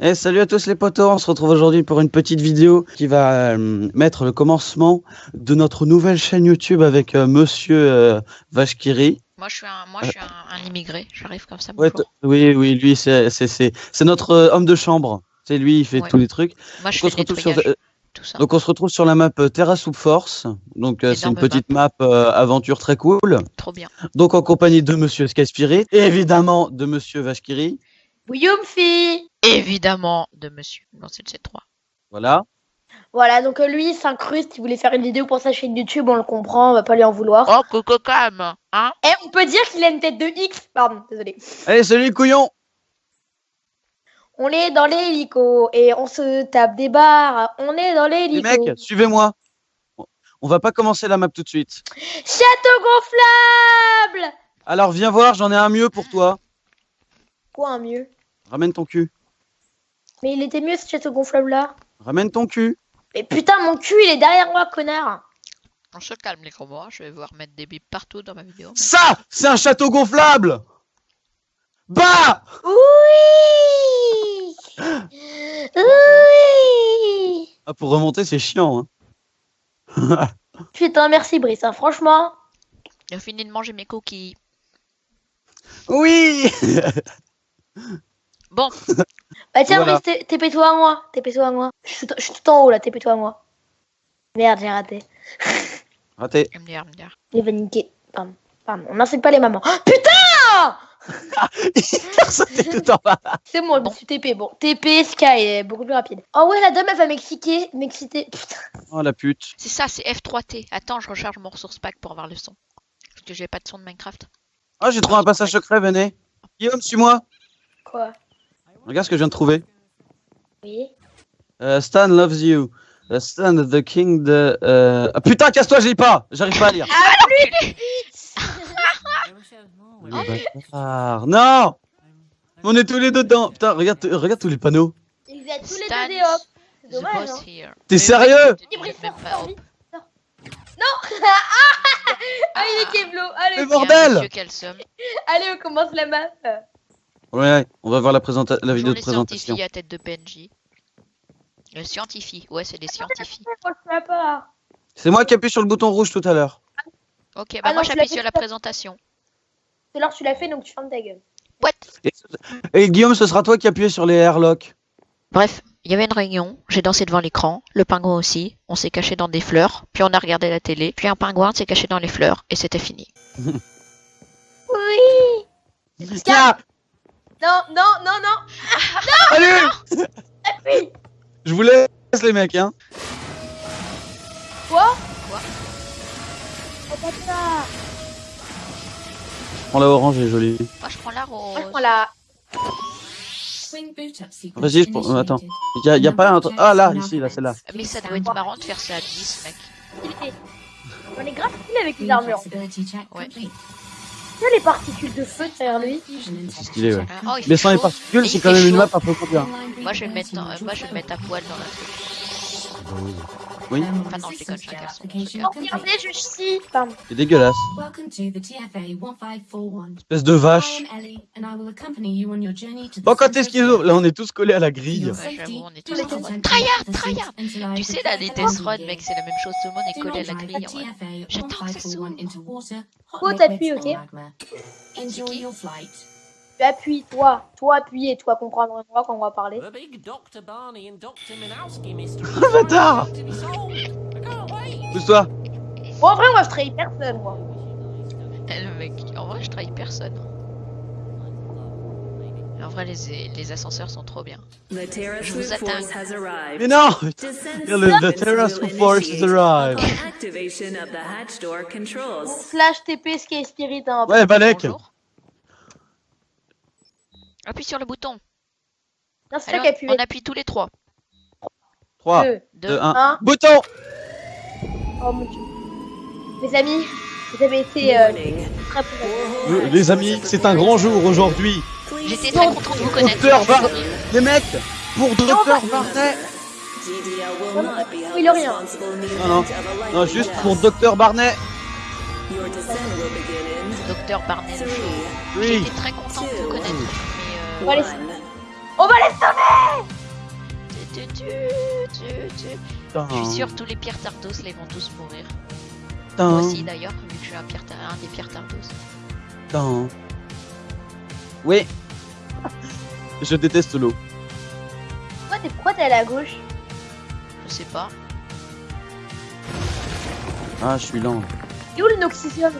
Eh, salut à tous les potos, on se retrouve aujourd'hui pour une petite vidéo qui va euh, mettre le commencement de notre nouvelle chaîne YouTube avec euh, Monsieur euh, Vashkiri. Moi, je suis un, moi, je suis un, un immigré. J'arrive comme ça. Ouais, oui, oui, lui, c'est c'est- c'est- c'est notre euh, homme de chambre. C'est lui, il fait Ouais. tous les trucs. Moi, je Donc on, fais se retrouve sur, euh, tout ça. donc on se retrouve sur la map euh, Terra Soup Force. Donc euh, c'est une petite map euh, aventure très cool. Trop bien. Donc en compagnie de Monsieur Sky Spirit et évidemment de Monsieur Vashkiri. Évidemment, de monsieur. Non, c'est le C3. Voilà. Voilà, donc euh, lui, il s'incruste, il voulait faire une vidéo pour sa chaîne YouTube, on le comprend, on va pas lui en vouloir. Oh, coco cam Hein? Et on peut dire qu'il a une tête de X Pardon, désolé. Allez, salut couillon On est dans l'hélico et on se tape des barres, on est dans Les l'hélico. mecs, suivez-moi. On va pas commencer la map tout de suite. Château gonflable Alors viens voir, j'en ai un mieux pour toi. Quoi un mieux? Ramène ton cul. Mais il était mieux ce château gonflable là. Ramène ton cul. Mais putain, mon cul, il est derrière moi, connard On se calme, les gros mois. Je vais voir mettre des bips partout dans ma vidéo. Ça, c'est un château gonflable. Bah Oui Oui ah, Pour remonter, c'est chiant. Hein. Putain, merci Brice, hein, franchement. J'ai fini de manger mes cookies. Oui Bon, Bah tiens, Voilà. Brice, t'es- TP-toi à moi, TP-toi à moi. Je suis, tout- je suis tout en haut là, TP-toi à moi. Merde, j'ai raté. Raté. MDR, MDR. Il va niquer. Pardon, pardon, on n'insulte pas les mamans. Oh, putain C'était tout en bas. C'est bon, je Bon. me suis TP. Bon, TP, Sky est beaucoup plus rapide. Oh ouais, la dame, elle va m'exciter. M'exciter. Putain. Oh la pute. C'est ça, c'est F3T. Attends, je recharge mon ressource pack pour avoir le son. Parce que j'ai pas de son de Minecraft. Ah, j'ai trouvé un passage secret, venez. Guillaume, suis-moi. Quoi? Regarde ce que je viens de trouver. Oui. Euh, Stan loves you. Euh, Stan, the king de... euh, Ah putain, casse-toi, je lis pas. J'arrive pas à lire. Le bâtard. Non On est tous les deux dedans. Putain, regarde, regarde tous les panneaux. Ils êtes tous les deux des hop. C'est The dommage, hein. T'es sérieux? Non Ah, il est Kevlo. Allez, Mais bordel allez, on commence la map. Ouais, on va voir la, présenta- la vidéo de les présentation. scientifiques à tête de PNJ. Le scientifique, ouais, c'est des scientifiques. C'est moi qui appuie sur le bouton rouge tout à l'heure. Ok, bah Ah moi j'appuie fait sur la présentation. C'est l'heure que tu l'as fait, donc tu fermes ta gueule. What? Et, et Guillaume, ce sera toi qui appuies sur les airlocks. Bref, il y avait une réunion, j'ai dansé devant l'écran, le pingouin aussi, on s'est caché dans des fleurs, puis on a regardé la télé, puis un pingouin s'est caché dans les fleurs, et c'était fini. Oui Tiens, Non, non, non, non salut Je vous laisse les mecs, hein. Quoi? Quoi? Oh, bâtard Prends la orange, elle est jolie. Moi je prends la Moi, rose. je prends la... Vas-y, je prends- euh, attends. Y a, y a pas un truc. Ah là, ici, là, c'est là. Mais ça doit être marrant de faire ça à 10, mec. On est grave stylé avec les armures. Ouais. Tu vois les particules de feu derrière lui C'est stylé, ouais. Oh, Mais sans les particules, c'est quand même une map un peu bien. Moi je vais le mettre, dans- euh, moi, je vais le mettre à poil dans la truc. Oui, Enfin non, je déconne, je suis un garçon. Oh, regardez, je chie Pardon. c'est dégueulasse. Espèce de vache. Bon, quand est-ce qu'ils ouvrent Là, on est tous collés à la grille. Ouais, j'avoue, on est tous en Tryhard, tryhard Tu sais, là, les runs, mec, c'est la même chose, tout le monde est collé à la grille. J'attends que ça s'ouvre. Go, t'appuies, ok Tu appuies, toi. Toi, appuyer, toi, comprendre moi quand on va parler. The big Dr. Barney and Dr. Minowski mystery. Le bâtard. Pousse-toi. Bon, en vrai, moi, je trahis personne, moi. Eh, Le mec, en vrai, je trahis personne. En vrai, les, les ascenseurs sont trop bien. Je vous atteins. Mais non Le, the Terrace Force has arrived. Slash TP, Sky Spirit, hein. Ouais, Balek. Bonjour. Appuie sur le bouton. Non, c'est Allez, toi qui on, appuie. on appuie tous les trois. 3, 2, 2, 2, 1. Un. Bouton Oh mon dieu. Mes amis, vous avez été euh, très. Euh, Les amis, c'est un grand jour aujourd'hui. J'étais très content de vous connaître. Docteur Bar... Les mecs, pour Docteur Barnet... Il a rien. Non, non, non, juste pour Docteur Barnet. Docteur Barnet le. Oui. J'étais très content de vous connaître. On va les... On va les sauver. Je suis sûr, tous les pierres tardos, là, ils vont tous mourir. Moi aussi, d'ailleurs, vu que je suis un, pierre un des pierres tardos. Putain. Oui. Je déteste l'eau. Pourquoi t'es pourquoi t'es allé à gauche? Je sais pas. Ah, je suis lent. Et où le noxisium?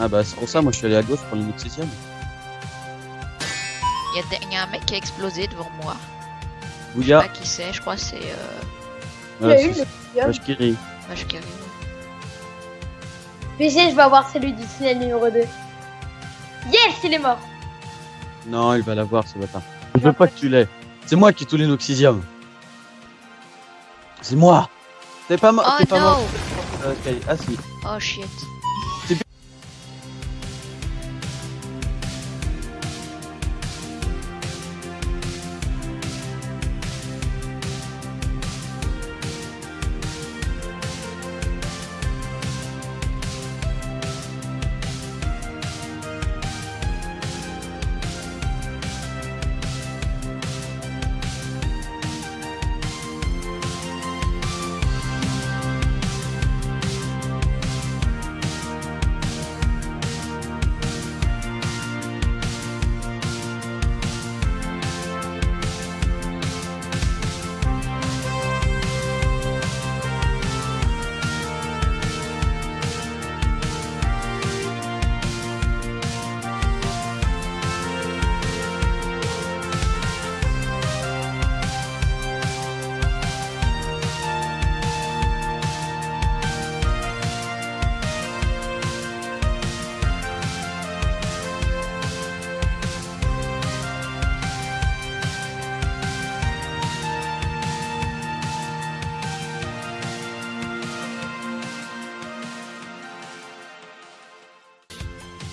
Ah bah c'est pour ça, moi je suis allé à gauche pour l'inoxysium. Il y, a y un mec qui a explosé devant moi. Je sais Bouya, pas qui c'est, je crois que c'est euh, Il y a eu le c'est qui arrive. PG, je vais avoir celui du tunnel numéro 2. Yes, il est mort Non, il va l'avoir ce bâtard. Je veux pas que tu l'aies. C'est moi qui ai tout l'inoxysium. C'est moi. T'es pas mort. Oh T'es pas non mort. Ok, ah si. Oh shit.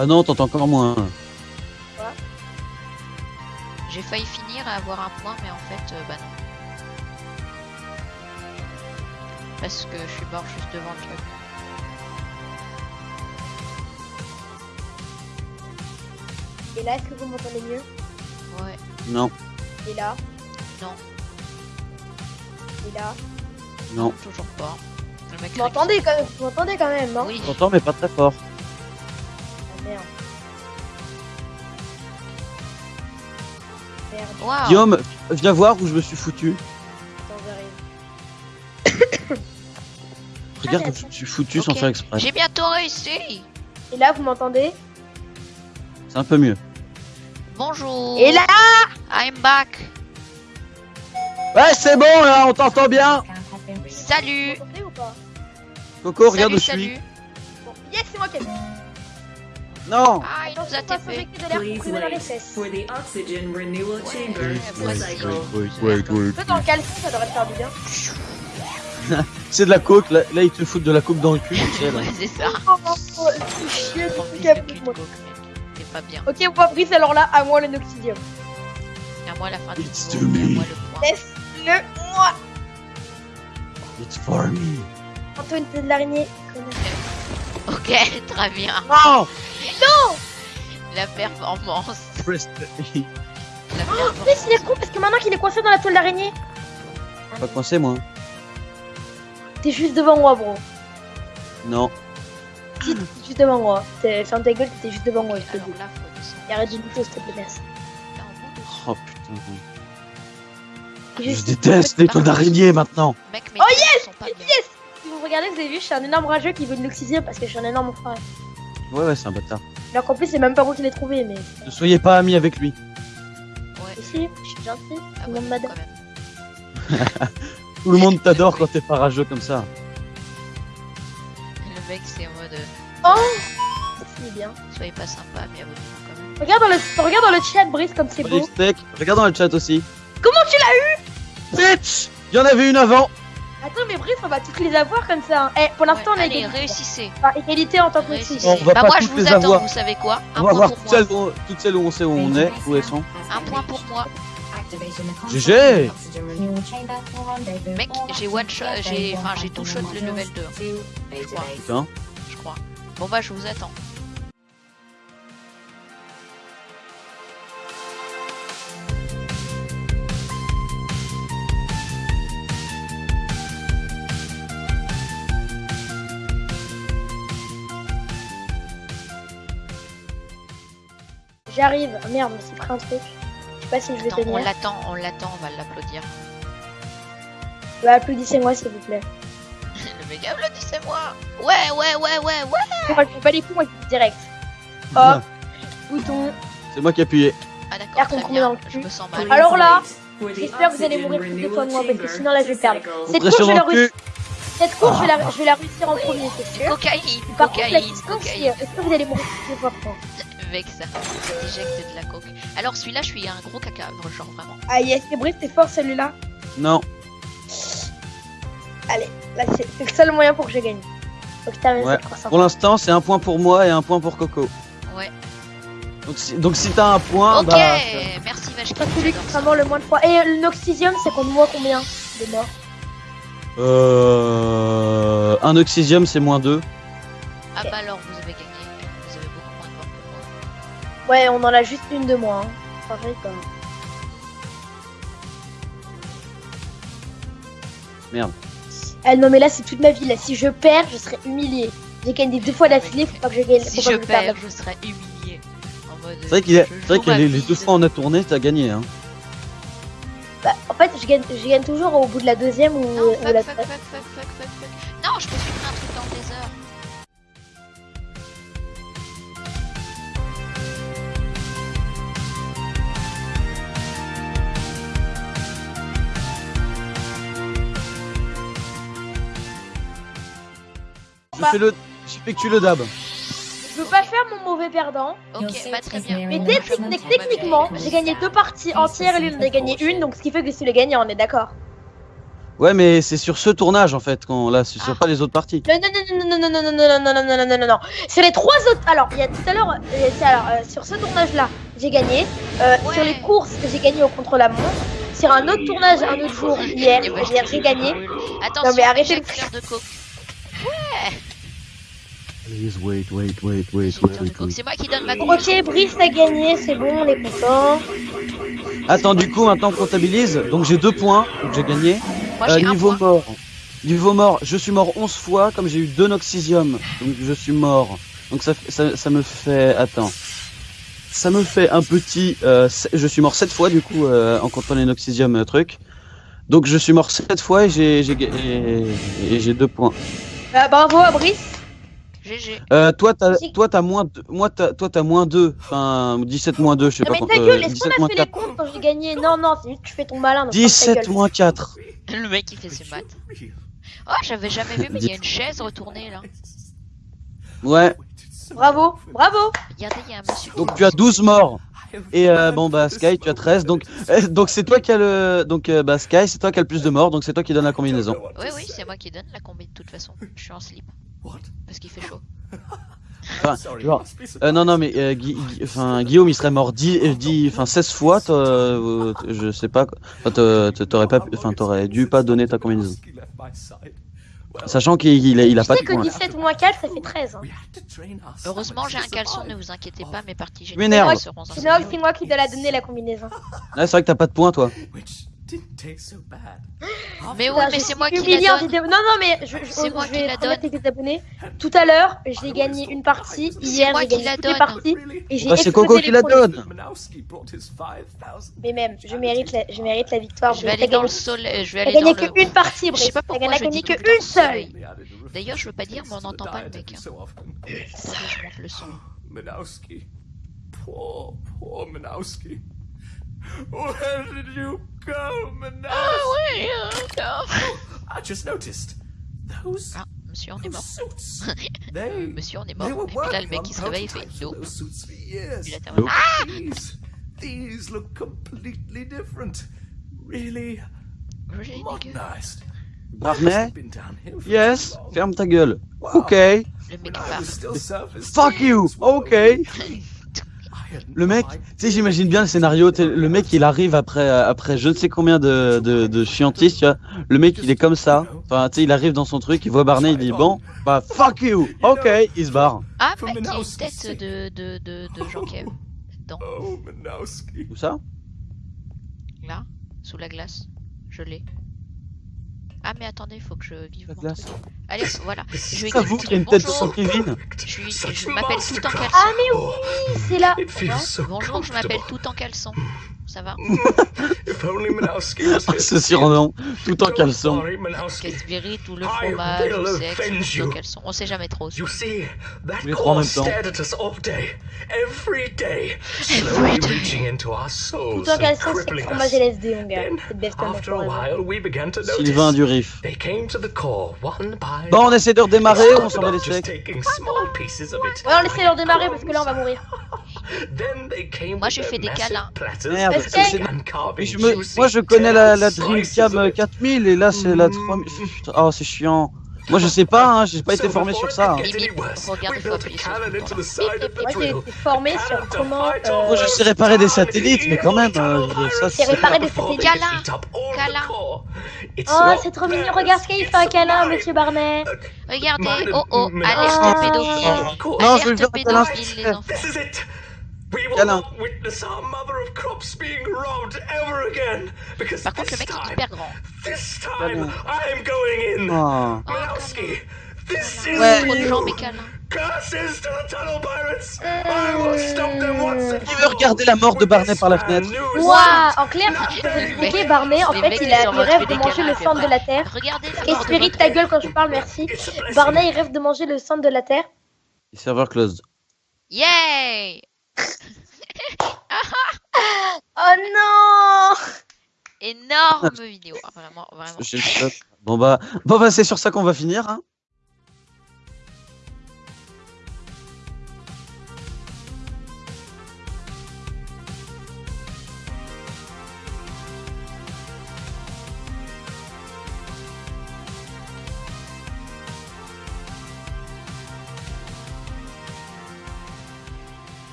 Ah non, t'entends encore moins. J'ai failli finir à avoir un point, mais en fait, euh, bah non. Parce que je suis mort juste devant le truc. Et là, est-ce que vous m'entendez mieux? Ouais. Non, Et là? Non. Et là? Non. Toujours pas. Le mec Vous m'entendez quand même Vous m'entendez quand même, non Oui. T'entends mais pas très fort. Merde. Merde, Waouh. Guillaume, viens voir où je me suis foutu. attends, j'arrive. Regarde Ah, où je me suis foutu sans faire exprès. J'ai bientôt réussi. Et là, vous m'entendez? C'est un peu mieux. Bonjour. Et là I'm back. Ouais, c'est bon là, on t'entend bien. Salut. Coco, regarde où salut, je suis. Bon, Yes, c'est moi qui ai Non. Ah, il nous a Attention, pas TP. s'injecter de l'air dans les wait fesses. for the oxygen renewal chamber dans le ça devrait te faire du bien. C'est de la coke, là, là ils te foutent de la coke dans le cul, tu sais là. Ouais, c'est ça. Oh, oh, oh, c'est chier, pas bien. Ok, on va briser alors là, à moi le noxidium. Et à moi la fin du It's tour, to me. moi le point. Laisse-le moi It's for me. Antoine, t'es de l'araignée. Ok, très bien. Non La performance. La Mais performance. il est con parce que maintenant qu'il est coincé dans la toile d'araignée, Pas coincé moi. t'es juste devant moi, bro. Non. Si, t'es juste devant moi. T'es- Ferme ta gueule, t'étais juste devant moi, je te dis. arrête de douter, s'il te plaît, merci. Oh putain. T'es Je déteste les toiles d'araignée maintenant. Oh, yes bien. Si vous regardez, vous avez vu, je suis un énorme rageux qui veut une l'oxygène parce que je suis un énorme frère. Ouais, ouais, c'est un bâtard. Alors qu'en plus, c'est même pas moi qui l'ai trouvé, mais. Ne soyez pas amis avec lui. Ouais. Si, je suis gentil, tout Ah le ouais, monde quand m'adore. même. Tout le monde t'adore quand t'es pas rageux comme ça. Le mec, c'est en mode. euh, Oh C'est bien. Soyez pas sympa, mais abonnez-vous quand même. Regarde dans le, regarde dans le chat, Brice, comme c'est beau. Steak, regarde dans le chat aussi. Comment tu l'as eu Bitch Il y en avait une avant. Attends, mais Brice, on va toutes les avoir comme ça. hein. Eh, pour l'instant, Ouais, on a allez, égalité. réussissez. Enfin, égalité en tant que réussissez. On va bah, pas moi, je toutes vous les attends, avoir. vous savez quoi? Un On va point voir pour toutes moi. celles, où, toutes celles où on sait où on est, où elles sont. Un point pour moi. GG. Mec, j'ai one shot, j'ai, enfin, j'ai tout shot le level 2. Je crois, Putain. je crois. Bon bah, je vous attends. J'arrive. Ah, Merde, mais c'est pris un truc. Je sais pas si je vais Attends, on tenir. l'attend, on l'attend, on va l'applaudir. Bah, applaudissez-moi s'il vous plaît. Le mec applaudissez-moi Ouais, ouais, ouais, ouais, ouais Moi, je fais pas les coups, moi direct. Non, Hop, bouton. C'est moi qui ai appuyé. Ah d'accord, très bien, je cul. me sens mal. Alors là, J'espère que vous allez mourir les fois de moi parce que sinon là je vais perdre. Cette course, je vais la réussir. cul. Cette course, je vais la, je vais la réussir en premier, c'est sûr. Cocaïne, cocaïne, cocaïne. est-ce que vous allez mourir les fois pour moi? Mec, ça, ça de la coke. Alors celui-là, je suis un gros caca, genre vraiment. Ah yes, c'est Brice, t'es fort celui-là. Non. Là, c'est, c'est le seul moyen pour que je gagne. Faut que Ouais. Pour l'instant, c'est un point pour moi et un point pour Coco. Ouais. Donc si, donc si t'as un point, ok, bah. merci C'est Vachki. pas celui qui fera mort le moins de fois. Et euh, l'oxysium, c'est qu'on voit combien de morts? Euh, un oxysium, c'est moins 2. Ah bah alors, vous avez gagné. Ouais, on en a juste une de moins. Hein. Merde. Ah non, mais là, c'est toute ma vie. Là, si je perds, je serai humilié. J'ai gagné deux fois d'affilée, faut pas que je gagne. Si je perds, je serai humilié. C'est vrai qu'il c'est vrai ma les, deux de- fois on a tourné, t'as gagné. Hein. Bah, en fait, je gagne, je gagne toujours au bout de la deuxième ou, Non, ou la fuck, fuck, fuck, fuck, fuck, fuck. Je Bah. fais le. J'effectue le dab. Je veux pas faire mon mauvais perdant. Ok, bah très bien. Mais techniquement, j'ai gagné deux parties entières et lui en a gagné une, donc ce qui fait que c'est le gagnant, on est d'accord. Ouais, mais c'est sur ce tournage en fait, quand là, c'est sur Ah. pas les autres parties. Non, non, non, non, non, non, non, non, non, non, non, non, non, non, non, non. Sur les trois autres. Alors, il y a tout à l'heure. euh, alors, euh, sur ce tournage-là, j'ai gagné. Euh, Ouais. Sur les courses, j'ai gagné au contre-la-montre. Sur un autre tournage, un autre jour, hier, bah, j'ai gagné. Attention, Non, mais arrêtez injecteur de coke. Please wait, wait, wait, wait, Injecteur de coke. C'est moi qui donne ma. Ok, Brice a gagné, c'est bon, on est content. Attends, du coup, maintenant on comptabilise. Donc j'ai deux points, donc j'ai gagné. Moi, Euh, un niveau point. mort. Niveau mort, je suis mort 11 fois, comme j'ai eu deux noxysium. Donc je suis mort. Donc ça, fait- ça, ça me fait. Attends. Ça me fait un petit. euh, je suis mort 7 fois, du coup, euh, en comptant les noxysium euh, truc. Donc je suis mort 7 fois et j'ai j'ai ga- et, et j'ai deux points. Bah, bravo à Brice. GG. Euh, toi, t'as, Si. toi, t'as moins, deux- moi, t'as, toi, t'as moins 2. Enfin, 17 moins 2, je sais Non, pas mais ta euh, gueule, est-ce 17 qu'on a fait 4. les comptes quand j'ai gagné? Non, non, c'est juste que tu fais ton malin. donc ferme ta 17 gueule. moins 4. Le mec, il fait ses maths. Oh, j'avais jamais vu, mais il y a une chaise retournée là. Ouais. Bravo, bravo. Regardez, il y a un monsieur. qui Donc tu as son 12 morts. Et euh, bon bah Sky, tu as 13. Donc euh, donc c'est toi qui as le donc euh, bah Sky, c'est toi qui as le plus de morts. Donc c'est toi qui donne la combinaison. Oui, oui, c'est moi qui donne la combi de toute façon. Je suis en slip. Parce qu'il fait chaud. Enfin, genre, euh, non non mais euh, enfin Guillaume il serait mort 10 euh, 10 enfin 16 fois. toi, euh, je sais pas. quoi. Enfin t'aurais- pas enfin t'aurais dû pas donner ta combinaison. Sachant qu'il il a, il a Tu pas sais de que points. 17 moins 4, ça fait 13. Hein. Heureusement, j'ai un caleçon, ne vous inquiétez pas, mes parties Tu m'énerves. générales seront c'est moi qui dois la donner la combinaison. Ouais, c'est vrai que t'as pas de points toi. Mais oui, Putain, mais c'est moi qui la en donne. vidéo. Non, non, mais je, je, C'est moi qui vais la donne. les abonnés. Tout à l'heure, j'ai gagné une partie. Hier, moi j'ai gagné toutes les parties. Et j'ai c'est Coco qui la donne. Mais même, je mérite la, je mérite la victoire. Je vais aller dans le gagné- soleil. Je vais aller dans gagné le. qu'une partie, Je sais pas pourquoi t'as dis gagné temps qu'une seule. D'ailleurs, je veux pas dire, mais on n'entend pas le mec. hein. Je monte le son. Minowski. Poor, poor Minowski. Where did you Oh, I just noticed. Those. Ah, monsieur, on est mort. Suits, they, euh, monsieur, on est mort. Et là, le mec qui se réveille, fait no. Ah These look completely different. Really. really. Barney? Yes, ferme ta gueule. Ok. Fuck you. Ok. Le mec, tu sais, j'imagine bien le scénario. Le mec, il arrive après, euh, après je ne sais combien de, de, de chiantistes, tu vois. Le mec, il est comme ça. Enfin, tu sais, il arrive dans son truc, il voit Barney, il dit bon, bah fuck you. Ok, il se barre. Ah, mec, il y a une tête de, de, de, de Jean-Kev. Dedans, Oh. Où ça? Là, sous la glace. Je l'ai. Ah mais attendez, faut que je vive La mon glace. truc. Allez, voilà. Je vais y a une tête bonjour. sur Kevin. Je, m'appelle tout en caleçon. Ah mais oui, c'est là. Bonjour, je m'appelle tout en caleçon. Ça va. Ce surnom, tout en caleçon. Casse-Berry, tout le fromage, le sexe, tout en you. caleçon. On sait jamais trop. You see, that Les trois en même temps. stared at us all day, every day, slowly reaching into our souls Tout en caleçon, c'est fromage. LSD, mon gars. Sylvain du riff. They came to the core one by Bon, on essaie de redémarrer, on s'en va it. Ouais, on essaie de redémarrer parce que là on va mourir. Then they came Moi, their fait des câlins. Merde, c'est- je me- Moi je connais la, la Dreamcam of it. 4000 et là c'est la 3000. Putain, Oh c'est chiant. Moi je sais pas, hein, j'ai pas été formé sur ça. hein. Moi j'ai été formé sur comment. euh, Moi je sais réparer des satellites, mais quand même, euh, ça C'est réparer des satellites. Câlin. Câlin. Oh, c'est trop mignon. Regarde ce qu'il it's fait un câlin, monsieur Barnet. Regardez, oh oh, alerte Ah. pédophile. Non, je Alerte le faire un câlin, pédophile, les enfants. Câlin. not witness our mother of crops being robbed ever again. Because Par contre, le this mec est time, hyper grand. this time, Câlin. I'm going in. Oh. Is Ouais. Trop de jambes et câlins. Curses to the tunnel pirates. I will stop them once and Qui veut regarder la mort de Barney par la fenêtre Ouah, en clair, je vous expliquer, Barney, en fait, il, a, il rêve de manger le centre de la Terre. Et Spirit, ta gueule quand je parle, merci. Barney, il rêve de manger le centre de la Terre. Serveur closed. Yay Oh non Énorme vidéo. Ah, Vraiment, vraiment. Bon bah, bon bah c'est sur ça qu'on va finir. Hein.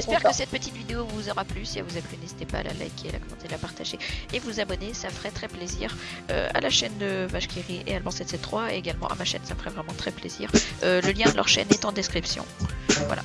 J'espère que cette petite vidéo vous aura plu. Si elle vous a plu, n'hésitez pas à la liker, la commenter, la partager et vous abonner. Ça ferait très plaisir euh, à la chaîne de Vachkiri et Alban 773 et également à ma chaîne. Ça me ferait vraiment très plaisir. Euh, le lien de leur chaîne est en description. Voilà.